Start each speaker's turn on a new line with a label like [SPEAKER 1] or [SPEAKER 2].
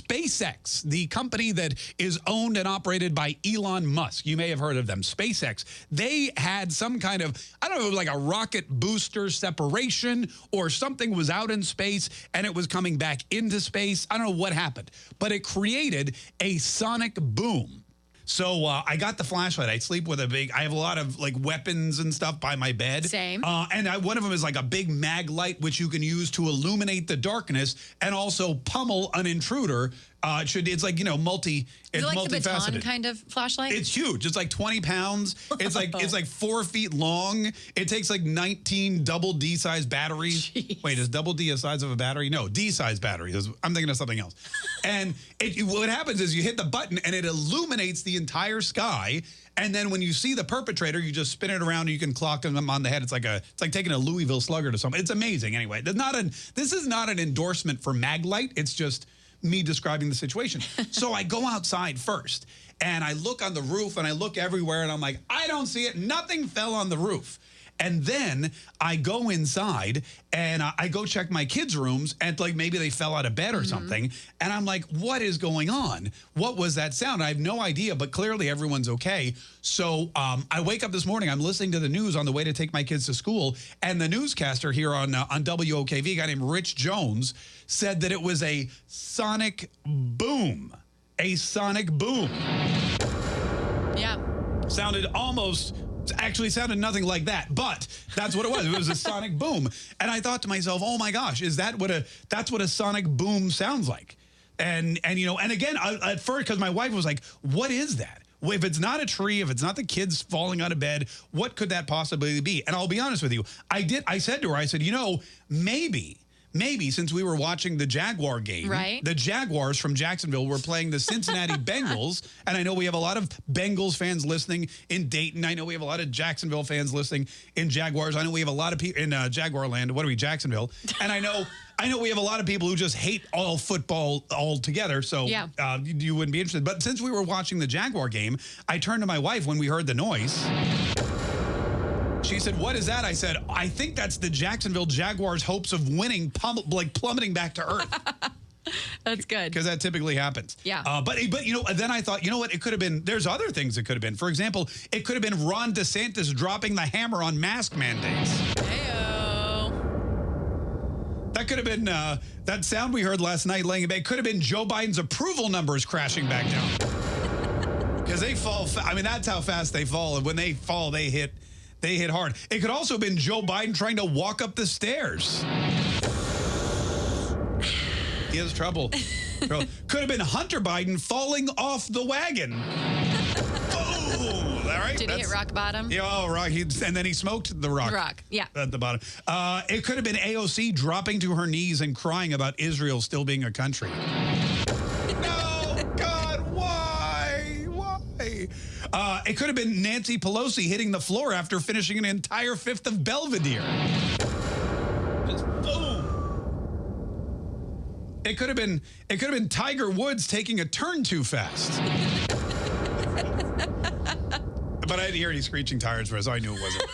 [SPEAKER 1] SpaceX, the company that is owned and operated by Elon Musk. You may have heard of them. SpaceX. They had some kind of, I don't know, like a rocket booster separation or something was out in space and it was coming back into space. I don't know what happened, but it created a sonic boom so uh, I got the flashlight. I sleep with a big, I have a lot of like weapons and stuff by my bed.
[SPEAKER 2] Same.
[SPEAKER 1] Uh, and I, one of them is like a big Maglite, which you can use to illuminate the darkness and also pummel an intruder uh, it should. It's like you know, multi. It's
[SPEAKER 2] like
[SPEAKER 1] multifaceted.
[SPEAKER 2] the baton kind of flashlight.
[SPEAKER 1] It's huge. It's like 20 pounds. It's like it's like four feet long. It takes like 19 double D size batteries.
[SPEAKER 2] Jeez.
[SPEAKER 1] Wait, is double D a size of a battery? No, D size battery. I'm thinking of something else. and it, what happens is you hit the button and it illuminates the entire sky. And then when you see the perpetrator, you just spin it around and you can clock them on the head. It's like a it's like taking a Louisville slugger to something. It's amazing. Anyway, not an this is not an endorsement for Maglite. It's just me describing the situation. so I go outside first and I look on the roof and I look everywhere and I'm like, I don't see it. Nothing fell on the roof. And then I go inside and I go check my kids' rooms and like maybe they fell out of bed or mm -hmm. something. And I'm like, what is going on? What was that sound? I have no idea, but clearly everyone's okay. So um, I wake up this morning, I'm listening to the news on the way to take my kids to school. And the newscaster here on, uh, on WOKV, a guy named Rich Jones, said that it was a sonic boom. A sonic boom.
[SPEAKER 2] Yeah.
[SPEAKER 1] Sounded almost actually sounded nothing like that, but that's what it was. It was a sonic boom. And I thought to myself, oh my gosh, is that what a, that's what a sonic boom sounds like. And, and you know, and again, I, at first, because my wife was like, what is that? If it's not a tree, if it's not the kids falling out of bed, what could that possibly be? And I'll be honest with you. I did, I said to her, I said, you know, maybe maybe since we were watching the Jaguar game,
[SPEAKER 2] right.
[SPEAKER 1] the Jaguars from Jacksonville were playing the Cincinnati Bengals. And I know we have a lot of Bengals fans listening in Dayton. I know we have a lot of Jacksonville fans listening in Jaguars. I know we have a lot of people in uh, Jaguar land. What are we, Jacksonville? And I know I know we have a lot of people who just hate all football altogether, so
[SPEAKER 2] yeah.
[SPEAKER 1] uh, you, you wouldn't be interested. But since we were watching the Jaguar game, I turned to my wife when we heard the noise. She said, what is that? I said, I think that's the Jacksonville Jaguars' hopes of winning like plummeting back to earth.
[SPEAKER 2] That's good.
[SPEAKER 1] Because that typically happens.
[SPEAKER 2] Yeah.
[SPEAKER 1] Uh, but, but, you know, then I thought, you know what? It could have been, there's other things it could have been. For example, it could have been Ron DeSantis dropping the hammer on mask mandates.
[SPEAKER 2] Heyo.
[SPEAKER 1] That could have been, uh, that sound we heard last night laying in bed could have been Joe Biden's approval numbers crashing back down. Because they fall, I mean, that's how fast they fall. And when they fall, they hit they hit hard. It could also have been Joe Biden trying to walk up the stairs. He has trouble. Could have been Hunter Biden falling off the wagon. oh, all right.
[SPEAKER 2] Did he hit rock bottom?
[SPEAKER 1] Yeah, oh, rock. He, and then he smoked the rock.
[SPEAKER 2] Rock, yeah.
[SPEAKER 1] At the bottom. Uh, it could have been AOC dropping to her knees and crying about Israel still being a country. Uh, it could have been Nancy Pelosi hitting the floor after finishing an entire fifth of Belvedere. Just boom. It could have been it could have been Tiger Woods taking a turn too fast. but I didn't hear any screeching tires, so I knew it wasn't.